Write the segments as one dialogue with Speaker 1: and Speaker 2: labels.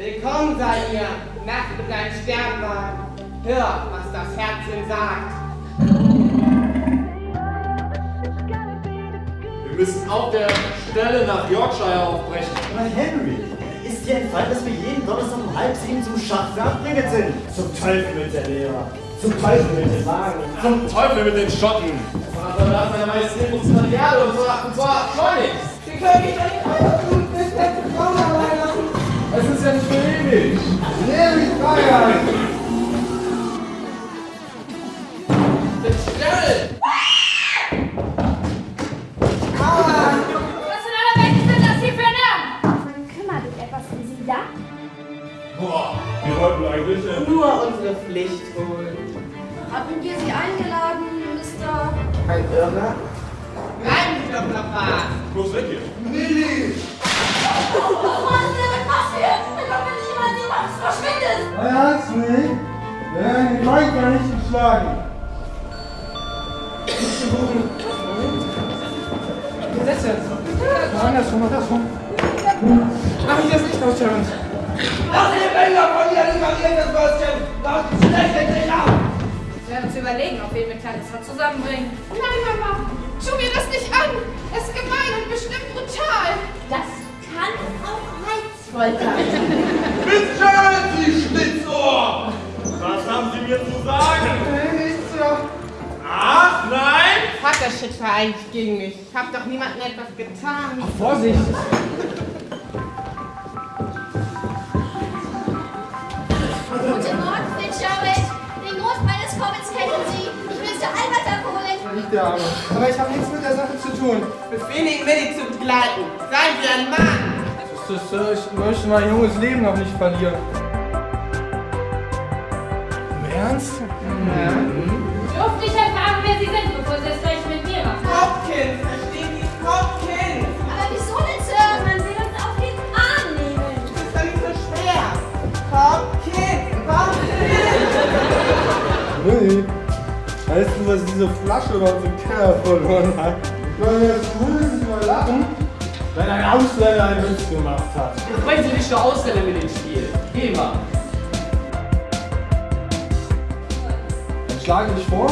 Speaker 1: Willkommen seid ihr, nachts mit deinem Sternwagen. Hört, was das Herzchen sagt.
Speaker 2: Wir müssen auf der Stelle nach Yorkshire aufbrechen.
Speaker 3: Aber Henry, ist dir entfallen, dass wir jeden Donnerstag um halb sieben zum Schach verabredet sind? Zum Teufel mit der Lehrer. Zum Teufel mit dem Wagen.
Speaker 2: Zum Teufel mit den Schotten. Aber da hat meine Majestät uns Material und zwar, und zwar schleunigst.
Speaker 1: Sie können nicht einfach tun, bis
Speaker 2: Boah, wir wollten eigentlich... Äh,
Speaker 1: Nur unsere Pflicht tun.
Speaker 4: Haben wir sie eingeladen, Mr.
Speaker 1: Ein Irrer? Doch noch was.
Speaker 2: bloß weg hier.
Speaker 4: Oh Mann, was passiert? Dann kommt wenn nicht jemand niemand verschwindet.
Speaker 3: Ernst nicht? Ja, die Leute kann nicht geschlagen.
Speaker 1: Setz jetzt. Andersrum, andersrum. Mach ich das nicht aus, Terrence. Lass die Bänder von dir, das Würstchen. Lass die schlechte Dinger.
Speaker 4: Wir werden uns überlegen, ob wir mit Clarissa zusammenbringen. Nein, Mama, tu mir das nicht an. Es ist gemein und bestimmt brutal. Das kann auch reizvoll sein.
Speaker 2: Bitte, Sie Schlitzohr! Was haben Sie mir zu sagen?
Speaker 1: Nichts so.
Speaker 2: Ach, nein?
Speaker 1: Vater-Shit war eigentlich gegen mich. Ich hab doch niemandem etwas getan.
Speaker 3: Vorsicht!
Speaker 4: Des Kommens kennen Sie. Ich will Mr. Albert abholen.
Speaker 3: Nicht der Arme. Aber ich habe nichts mit der Sache zu tun.
Speaker 1: Befehle ihn, Millie zu begleiten. Seien Sie ein Mann.
Speaker 3: Das, äh, ich möchte mein junges Leben noch nicht verlieren. Im Ernst?
Speaker 4: Durfte ich erfahren, wer Sie sind,
Speaker 3: Willi, weißt du, was diese Flasche bei uns im Keller verloren hat? Ich soll jetzt mindestens mal lachen, wenn ein Ausländer einen Witz gemacht hat.
Speaker 5: Jetzt bringen Sie nicht nur Ausländer mit ins Spiel. Geh mal.
Speaker 3: Dann schlage ich vor.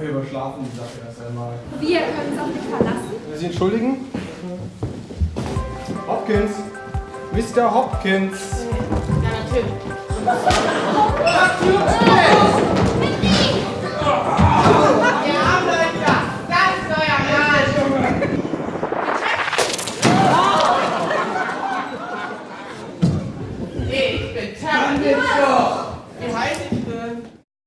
Speaker 3: Wir überschlafen die Sache erst einmal.
Speaker 4: Wir können uns auf dich verlassen.
Speaker 3: Will Sie entschuldigen? Hopkins! Mr. Hopkins!
Speaker 1: Ja, natürlich.